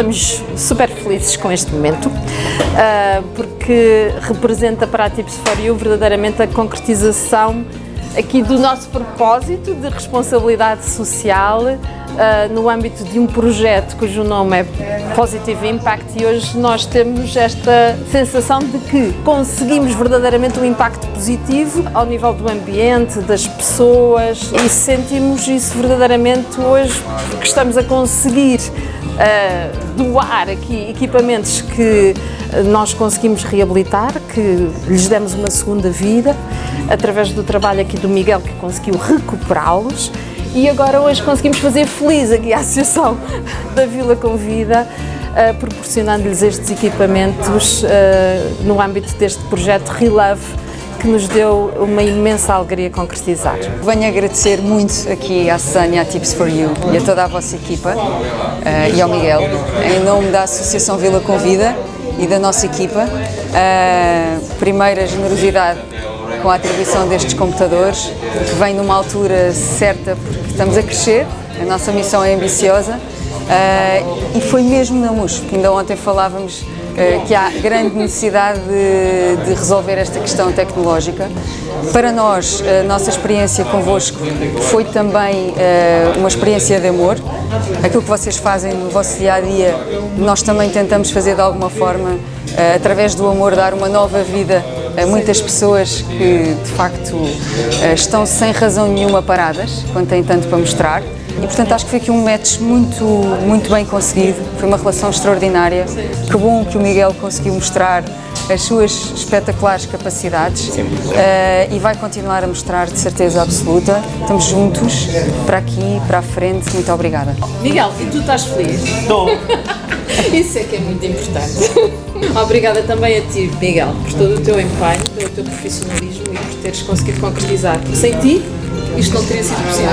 estamos super felizes com este momento, uh, porque representa para a Tips for You verdadeiramente a concretização aqui do nosso propósito de responsabilidade social uh, no âmbito de um projeto cujo nome é Positive Impact e hoje nós temos esta sensação de que conseguimos verdadeiramente um impacto positivo ao nível do ambiente, das pessoas e sentimos isso verdadeiramente hoje porque estamos a conseguir uh, doar aqui equipamentos que nós conseguimos reabilitar, que lhes demos uma segunda vida através do trabalho aqui do Miguel que conseguiu recuperá-los e agora hoje conseguimos fazer feliz aqui a Associação da Vila Convida uh, proporcionando-lhes estes equipamentos uh, no âmbito deste projeto Relove que nos deu uma imensa alegria concretizar. Venho agradecer muito aqui à Susana, à Tips for You e a toda a vossa equipa uh, e ao Miguel, em nome da Associação Vila Convida e da nossa equipa. Primeira generosidade com a atribuição destes computadores, que vem numa altura certa porque estamos a crescer, a nossa missão é ambiciosa uh, e foi mesmo na MUS, que ainda ontem falávamos uh, que há grande necessidade de, de, resolver esta questão tecnológica. Para nós, a nossa experiência convosco foi também uh, uma experiência de amor. Aquilo que vocês fazem no vosso dia-a-dia, -dia, nós também tentamos fazer de alguma forma, através do amor, dar uma nova vida muitas pessoas que de facto eh, estão sem razão nenhuma paradas, quando têm tanto para mostrar. E portanto acho que foi aqui um match muito, muito bem conseguido, foi uma relação extraordinária. Que bom que o Miguel conseguiu mostrar as suas espetaculares capacidades uh, e vai continuar a mostrar de certeza absoluta. Estamos juntos, para aqui, para a frente. Muito obrigada. Miguel, e tu estás feliz? Estou. Isso é que é muito importante. Obrigada também a ti, Miguel, por todo o teu empenho, pelo teu profissionalismo e por teres conseguido concretizar. Sem ti, isto não teria sido possível.